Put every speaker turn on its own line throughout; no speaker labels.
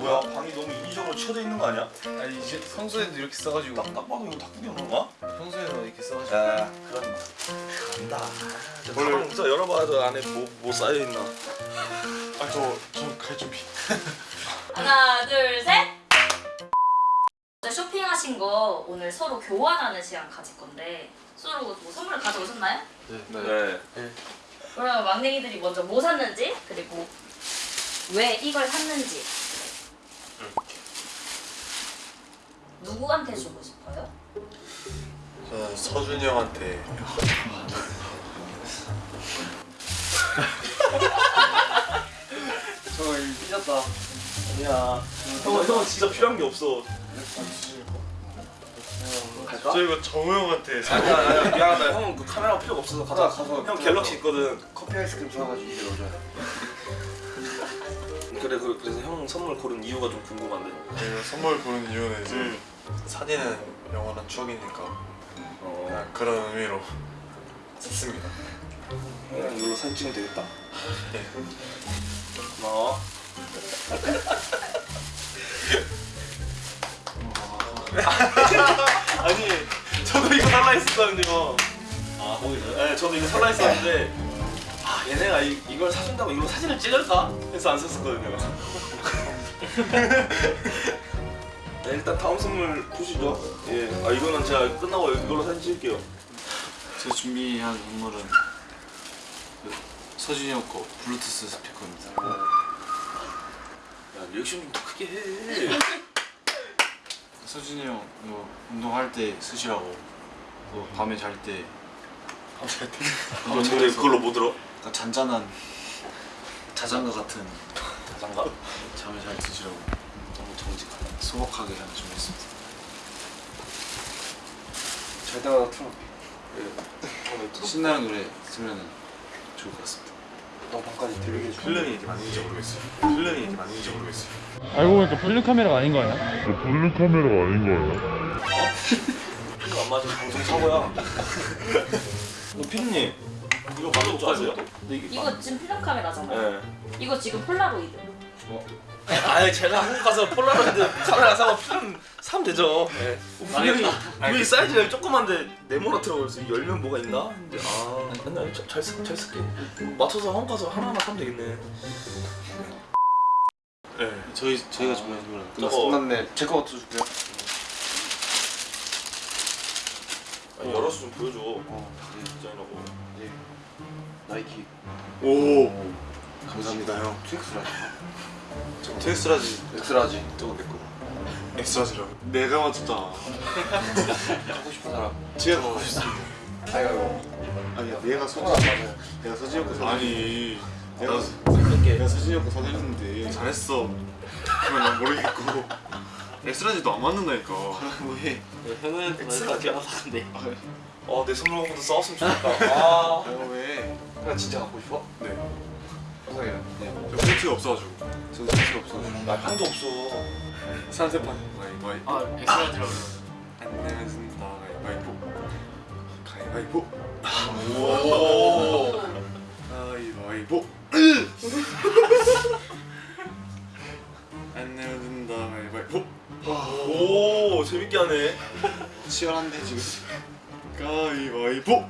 뭐야? 방이 너무 인위적으로 쳐져 있는 거 아니야?
아니 이제 평소에도 이렇게 써가지고.
딱, 딱 봐도 이거 닭구경인가?
평소에도 이렇게 써가지고.
야 그런 간다. 가방 진짜 열어봐도 안에 뭐, 뭐 쌓여있나?
아저좀갈 준비.
하나, 둘, 셋. 어제 쇼핑하신 거 오늘 서로 교환하는 시간 가질 건데 서로 뭐 선물 가져오셨나요?
네.
그러면 막냉이들이 먼저 뭐 샀는지 그리고 왜 이걸 샀는지 누구한테 주고 싶어요?
저는 서준이 형한테.
저 이거 삐졌다.
아니야. 형은, 형은 진짜 필요한 게 없어. 갈까?
저 이거 정우 형한테 사.
아니야 아니야. 미안하다. 형은 그 카메라 필요가 없어서 가자.
가서
형 갤럭시 있거든.
커피 아이스크림 사가지고 이게 넣어줘요
그래 그, 그래서 형 선물 고른 이유가 좀 궁금한데.
네, 선물 고른 이유는 이제
음.
사진은 영원한 추억이니까
어
그냥 그런 의미로 샀습니다.
그냥 이걸로 사진 찍으면 되겠다
네.
고마워 아니 저도 이거 살라 했었거든요 아 거기서? 네 저도 이거 살라 했었는데 아 얘네가 이, 이걸 사준다고 이걸로 사진을 찍을까? 해서 안 샀었거든요 네, 일단 다음 선물 보시죠. Yeah 이거는 제가 끝나고 이걸로 사진 찍을게요.
제가 준비한 선물은 그 서준이 형 거 블루투스 스피커입니다.
야 리액션 좀 더 크게 해.
서준이 형 이거 운동할 때 쓰시라고 또 밤에 잘때.
아, 근데 그걸로 뭐 들어?
약간 잔잔한 자장가 같은
자장가?
잠을 잘 드시라고.
너무 정직하다
소박하게 하나 준비했습니다
잘 따라 틀어 예.
신나는 노래 들으면 좋을 것 같습니다
너 방까지 들리게 해줘
필름이 이게 맞는지 모르겠어요. 필름이 이게 맞는지 모르겠어요.
알고 보니까 필름 카메라가 아닌 거 아니야?
볼륨 카메라가 아닌 거예요?
이거 안 맞아 방송 사고야 너 피디님 이거? 근데 이게
이거 지금 필름 카메라잖아요.
네.
이거 지금 폴라로이드.
아니 제가 한국 가서 폴라로이드 카메라 사고 필름 사면 되죠 네. 분명히 분명히 사이즈가 조그만데 네모나더라고요 그래서 열면 뭐가 있나? 근데 아 맨날 잘, 잘, 쓸- 잘 쓸게 맞춰서 한국 가서 하나하나 사면 되겠네
네.
저희 저희가 준비한
저거-
끝났네 제 거부터 줄게요
아, 열어서 좀 보여줘
어, 네.
디자인하고
네. 나이키
오.
감사합니다 형 트엑스라지
저 텍스라지
엑스라지 저거 내 거
엑스라지라고. 내가 맞췄다.
하고 싶은 사람
제가 갖고 싶습니다.
아이고
아니야 내가 서진 내가 서진 형거 아니 내가 내가 형거 사줬는데 잘했어. 그러면 난 모르겠고. 엑스라지도 안 맞는다니까.
뭐해
엑스라지야 어내 선물 갖고도 싸웠으면 좋겠다 아
왜?
그냥 진짜 갖고 싶어?
네.
감사해요 네.
저 팬티가 없어가지고.
저도 쓸수 없어가지고
나 향도 없어
산세판 가위바위.
아 엑스라지라고
안내면습니다 가위바위보. 가위바위보.
오
가위바위보. 안내면습니다 가위바위보.
오 재밌게 하네
치열한데 지금
가위바위보.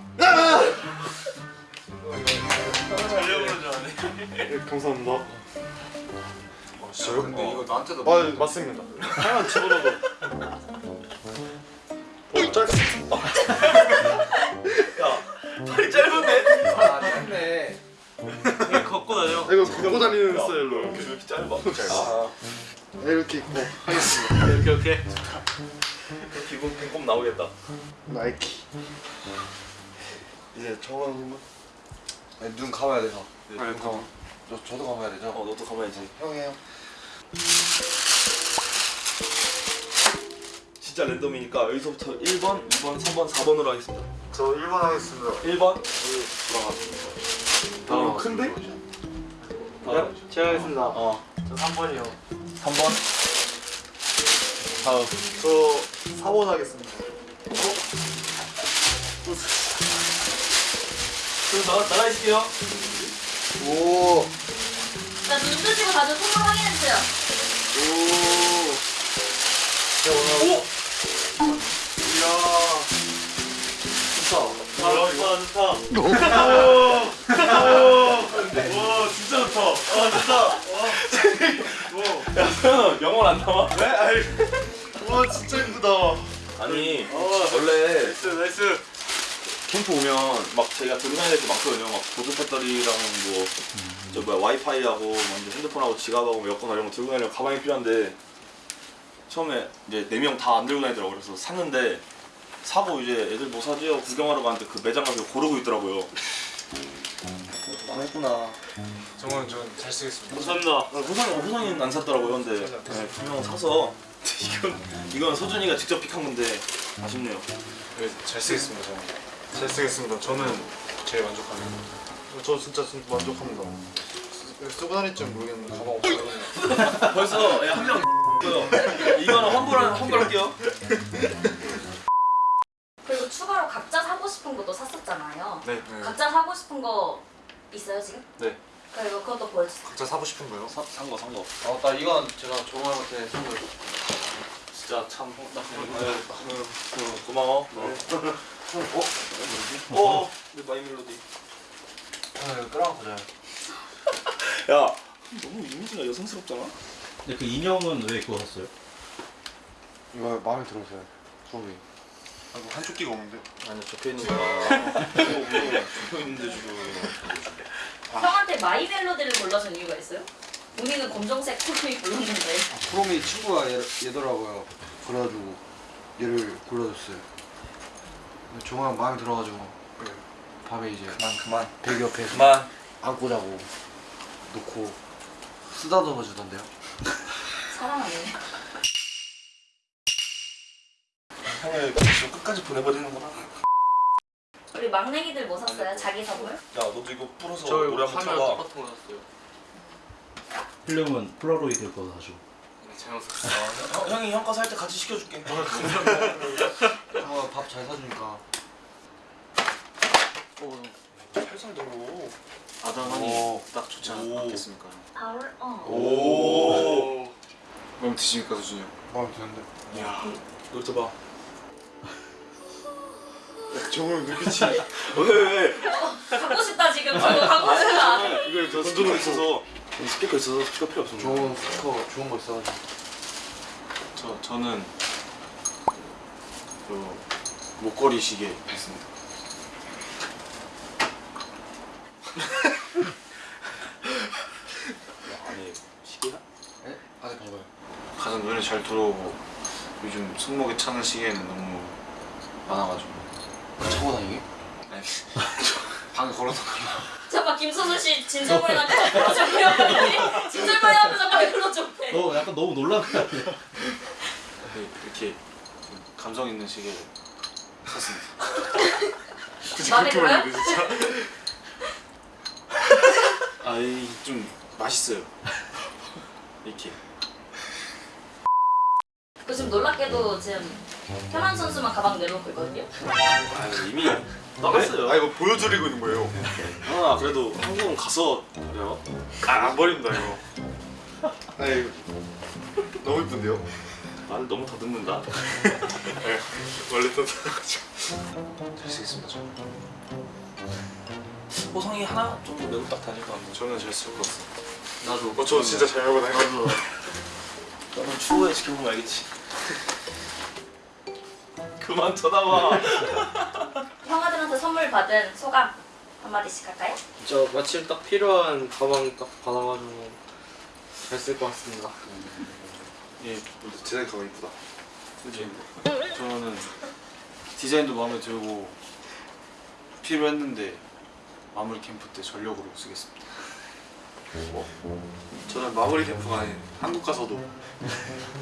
네, 감사합니다. 아, 진짜요?
근데 이거 나한테도
아, 맞습니다. 하나 집어넣어. 어, 짧.
야 팔이 짧은데?
아 됐네
걷고 다녀
이거 걷고 다니는 스타일로
왜
이렇게
이렇게 짧아? 짧아
이렇게 입고 하겠습니다.
이렇게 이렇게
기분 꼼꼼 나오겠다
나이키. 이제 저건
아니, 눈 감아야 돼서
네, 잠깐만.
저, 저도 감아야 되죠?
어 너도 가만히지
형이에요
진짜 랜덤이니까 여기서부터 1번, 2번, 3번, 4번으로 하겠습니다
저 1번 하겠습니다.
1번
다음
어, 큰데?
네, 제가 하겠습니다
어
저 3번이요
3번. 다음.
저 4번 하겠습니다.
그럼 나, 나가 있을게요.
오.
자, 눈 뜨시고 다들 선물 확인해주세요.
와 진짜 좋다. 와 좋다.
영혼 안 남아?
네? 아이. 와 진짜 예쁘다.
아니 원래
nice nice.
캠프 오면 막 저희가 들고 다녀야 될게 많거든요. 막 보조 배터리랑 뭐, 저 뭐야 와이파이하고 뭐 이제 핸드폰하고 지갑하고 뭐 여권 이런 거 들고 다니려면 가방이 필요한데 처음에 이제 네 명 다 안 들고 다니더라고 그래서 샀는데 사고 이제 애들 뭐 사지 하고 구경하러 가는데 그 매장 가서 고르고 있더라고요. 망했구나.
정원 전잘 쓰겠습니다.
감사합니다.
호상 호상이는 안 샀더라고요. 근데 네, 분명 사서 이건 이건 서준이가 직접 픽한 건데 아쉽네요.
네, 잘 쓰겠습니다. 정원. 잘 쓰겠습니다. 저는 제일 만족합니다.
저 진짜 진짜 만족합니다. 쓰- 쓰고 다닐 줄 모르겠는데 가방 없어요.
벌써 예, 한명 이거는 환불 환불할게요.
그리고 추가로 각자 사고 싶은 것도 샀었잖아요.
네.
각자 사고 싶은 거 있어요 지금?
네.
그리고 그것도 보여주세요.
각자 사고 싶은 거요?
산거 산 거.
아, 나 이건 제가 정말한테 선물.
진짜 참 나, 고마워. 어? 어? 어? 내 My Melody.
아, 이거 끌어안고 자요.
야, 너무 이미지가 여성스럽잖아.
근데 그 인형은 왜 그거 샀어요?
이거 마음에 들어서요. 소리. 아이고 한쪽 귀가 없는데.
아니 적혀 있는 거야. 적혀 있는데 지금.
형한테 My Melody를 골라준 이유가 있어요? 본인은 검정색 쿠로미 골랐는데
쿠로미 친구가 얘, 얘더라고요. 그래가지고 얘를 골라줬어요. 정말 마음에 들어가지고 밤에 이제
그만 그만
베개 옆에
그만.
안고 자고 놓고 쓰다듬어 주던데요.
사랑하네.
형을 지금 끝까지 보내버리는구나.
우리 막내기들 뭐 샀어요? 자기 선물?
야, 너도 이거 풀어서
저
노래
이거
한번
카메라
쳐봐.
똑같은 거 샀어요.
필름은 폴라로이드 거 사죠.
네, 제가 샀어요.
형, 형이 형거살때 같이 시켜줄게.
형아 밥잘 사주니까
살살 들어.
아담하니 딱 좋지 않-
오.
않겠습니까?
아울 어.
오.
마음에 드십니까 수준이 형?
마음에 드는데.
이야.
여기서 봐.
정원 눈빛이.
왜 왜?
갖고 싶다 지금 저거 갖고 싶다.
이걸 저 스피커 있어서 이 스피커 있어서 스피커 필요 없어.
좋은 스피커 좋은 거 있어가지고
저 저는 그 목걸이 시계 있습니다.
아니 시계야?
예? 아직 봐봐요.
가장 눈에 잘 들어오고 요즘 손목에 차는 시계는 너무 많아가지고. 아니 방에 걸어놓고
잠깐 김소수 씨 진절머리 나면 불러줘. 진절머리 하면 잠깐 불러줘.
너 약간 너무 놀란 거 같아.
이렇게 좀 감성 있는 시계를 샀습니다.
마음에 들어요?
진짜.
아이 좀 맛있어요. 이렇게.
그 지금 놀랍게도 지금 현안 선수만 가방 내놓고 있거든요.
아 이미 나갔어요.
아 이거 보여드리고 있는 거예요.
아 그래도 한국은 가서 그래요.
아안 버립니다 이거. 아이 너무 이쁜데요?
말을 너무 더듬는다.
네, 원래 또 가지고.
잘 쓰겠습니다. 저는.
호성이 하나 정도 메고 딱 다닐 것 같은데.
저는 잘 쓸 것 같습니다.
나도. 어, 저 진짜 잘 먹어 다녀.
너는 추후에 지켜보면 알겠지. 그만 쳐다봐.
형아들한테 선물 받은 소감 한마디씩 할까요?
저 마침 딱 필요한 가방 딱 받아가지고 잘 쓸 것 같습니다.
예,
디자인 가방 이쁘다.
그지. 저는 디자인도 마음에 들고 필요했는데 마무리 캠프 때 전력으로 쓰겠습니다.
저는 마무리 캠프가 아닌 한국 가서도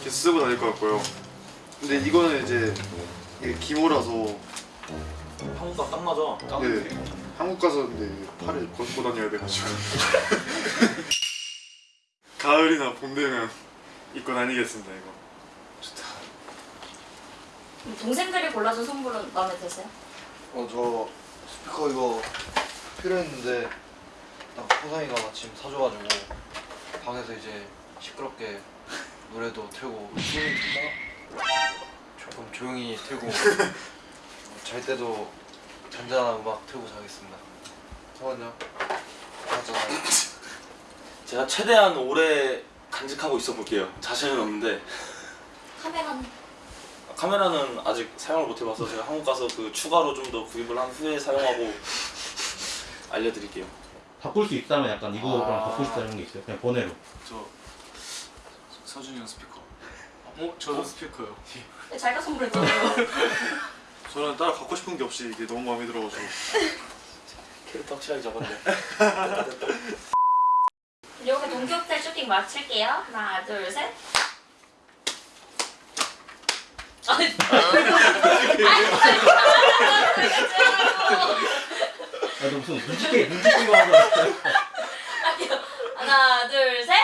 계속 쓰고 다닐 것 같고요. 근데 이거는 이제 이게 기모라서
한국과 딱 맞아. 딱
네, 한국 가서 근데 팔을 걷고 다녀야 돼가지고 가을이나 봄 되면 입고 다니겠습니다 이거.
좋다.
동생들이 골라준 선물은 마음에 드세요?
어 저 스피커 이거 필요했는데 딱 호상이가 마침 사줘가지고 방에서 이제 시끄럽게 노래도 틀고 조용히 틀고 잘 때도 잔잔한 음악 틀고 자겠습니다. 성원요? 맞잖아요.
제가 최대한 오래 간직하고 있어 볼게요. 자신은 없는데
카메라는
카메라는 아직 사용을 못 해봐서 제가 한국 가서 그 추가로 좀 더 구입을 한 후에 사용하고 알려드릴게요.
바꿀 수 있다면 약간 이거랑
아.
바꿀 수 있다는 게 있어요? 그냥 번외로.
저 서준이 형 스피커. 어? 저도 스피커요.
자기가 선물했잖아요.
저는 따라 갖고 싶은 게 없이 이게 너무 마음에 들어가지고
캐릭터 확실하게 잡았네.
이렇게 동기호텔 쇼핑 마칠게요. 하나, 둘, 셋. 아니,
무슨 눈치 게임, 눈치 게임 하는 거.
할게요. 하나, 둘, 셋.